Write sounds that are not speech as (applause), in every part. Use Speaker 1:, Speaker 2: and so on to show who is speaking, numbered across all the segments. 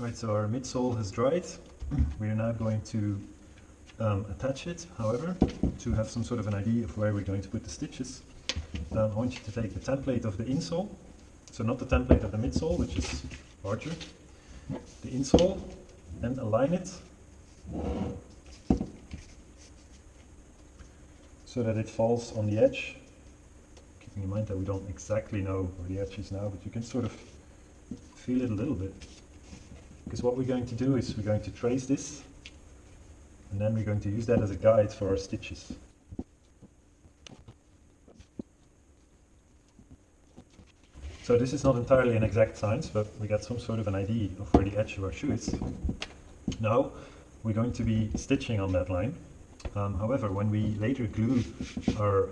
Speaker 1: Right, so our midsole has dried. We are now going to um, attach it, however, to have some sort of an idea of where we're going to put the stitches. Um, I want you to take the template of the insole, so not the template of the midsole, which is larger, the insole, and align it so that it falls on the edge. Keeping in mind that we don't exactly know where the edge is now, but you can sort of feel it a little bit. Because what we're going to do is we're going to trace this and then we're going to use that as a guide for our stitches. So this is not entirely an exact science, but we got some sort of an idea of where the edge of our shoe is. Now we're going to be stitching on that line. Um, however, when we later glue our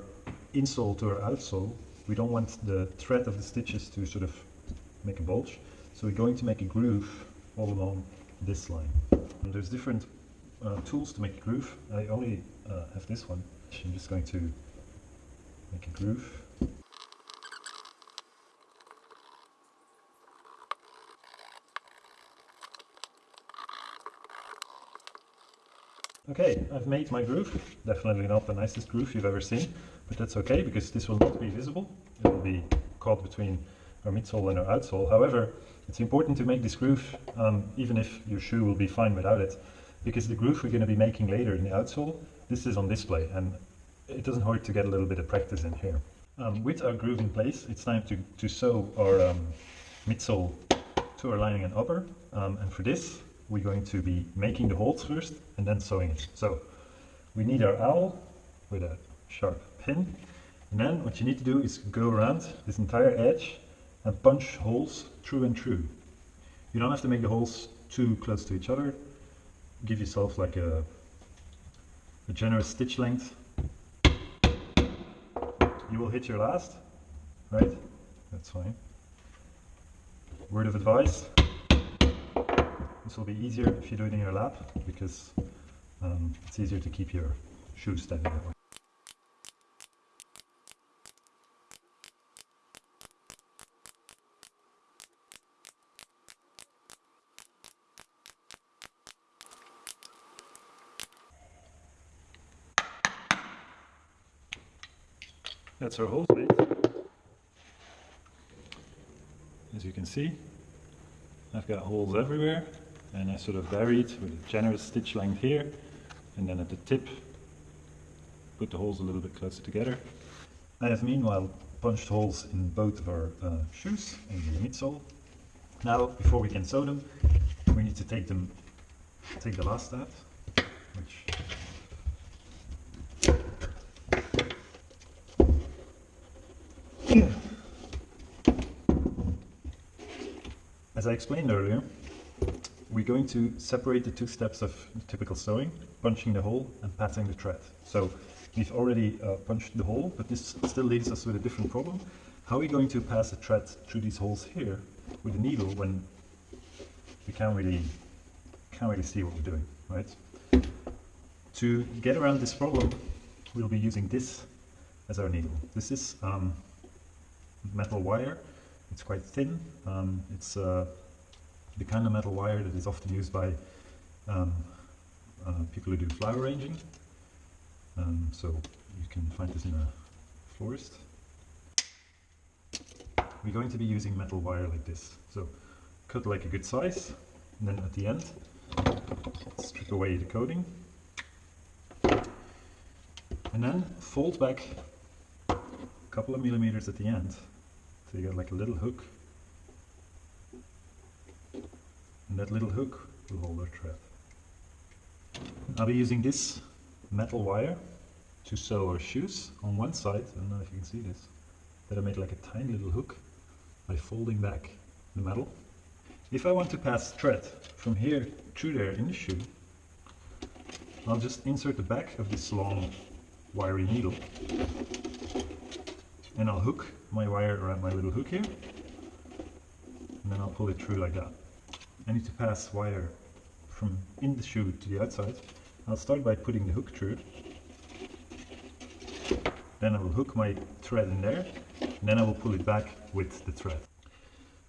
Speaker 1: insole to our outsole, we don't want the thread of the stitches to sort of make a bulge. So we're going to make a groove all along this line. And there's different uh, tools to make a groove. I only uh, have this one. I'm just going to make a groove. Okay, I've made my groove. Definitely not the nicest groove you've ever seen, but that's okay because this will not be visible. It will be caught between our midsole and our outsole. However, it's important to make this groove um, even if your shoe will be fine without it because the groove we're going to be making later in the outsole, this is on display and it doesn't hurt to get a little bit of practice in here. Um, with our groove in place, it's time to, to sew our um, midsole to our lining and upper um, and for this we're going to be making the holes first and then sewing it. So we need our awl with a sharp pin and then what you need to do is go around this entire edge and punch holes through and through. You don't have to make the holes too close to each other. Give yourself like a, a generous stitch length. You will hit your last, right? That's fine. Word of advice. This will be easier if you do it in your lap because um, it's easier to keep your shoes steady that way. That's our hose mate. As you can see, I've got holes everywhere and I sort of buried with a generous stitch length here and then at the tip put the holes a little bit closer together. I have meanwhile punched holes in both of our uh, shoes in the midsole. Now before we can sew them we need to take them take the last step which As I explained earlier, we're going to separate the two steps of typical sewing, punching the hole and patting the thread. So we've already uh, punched the hole, but this still leaves us with a different problem. How are we going to pass the thread through these holes here with a needle when we can't really, can't really see what we're doing, right? To get around this problem, we'll be using this as our needle. This is um, metal wire. It's quite thin. Um, it's uh, the kind of metal wire that is often used by um, uh, people who do flower arranging. Um, so you can find this in a florist. We're going to be using metal wire like this. So cut like a good size, and then at the end, strip away the coating. And then fold back couple of millimeters at the end. So you got like a little hook and that little hook will hold our thread. I'll be using this metal wire to sew our shoes on one side, I don't know if you can see this, that I made like a tiny little hook by folding back the metal. If I want to pass thread from here through there in the shoe, I'll just insert the back of this long wiry needle and I'll hook my wire around my little hook here and then I'll pull it through like that. I need to pass wire from in the shoe to the outside. I'll start by putting the hook through. Then I will hook my thread in there, and then I will pull it back with the thread.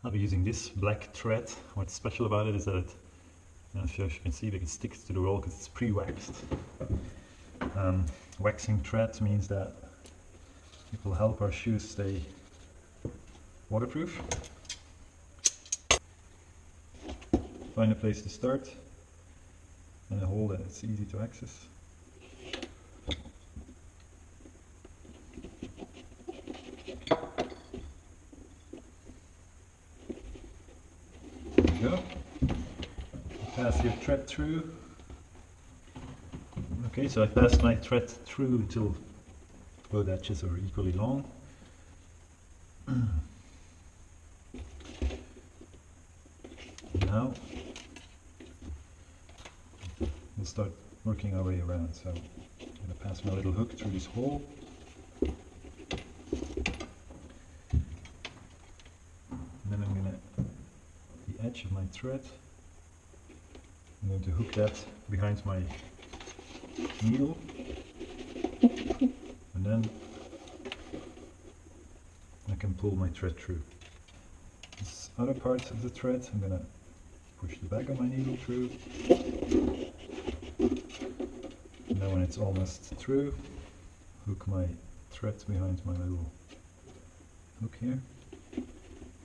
Speaker 1: I'll be using this black thread. What's special about it is that it, I don't know if you can see, it sticks to the roll because it's pre-waxed. Um, waxing thread means that it will help our shoes stay waterproof. Find a place to start and a hole that it's easy to access. There go. Pass your thread through. Okay, so I passed my thread through until both edges are equally long. (clears throat) now we'll start working our way around. So I'm going to pass my little hook through this hole. And then I'm going to, the edge of my thread, I'm going to hook that behind my needle. And then I can pull my thread through. This other part of the thread, I'm to push the back of my needle through. And then when it's almost through, hook my thread behind my little hook here.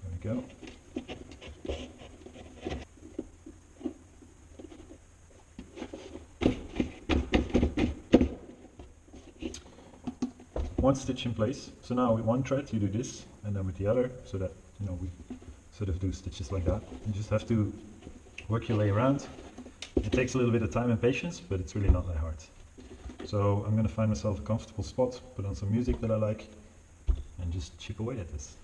Speaker 1: There we go. One stitch in place. So now with one thread you do this, and then with the other, so that you know we sort of do stitches like that. You just have to work your way around. It takes a little bit of time and patience, but it's really not that hard. So I'm going to find myself a comfortable spot, put on some music that I like, and just chip away at this.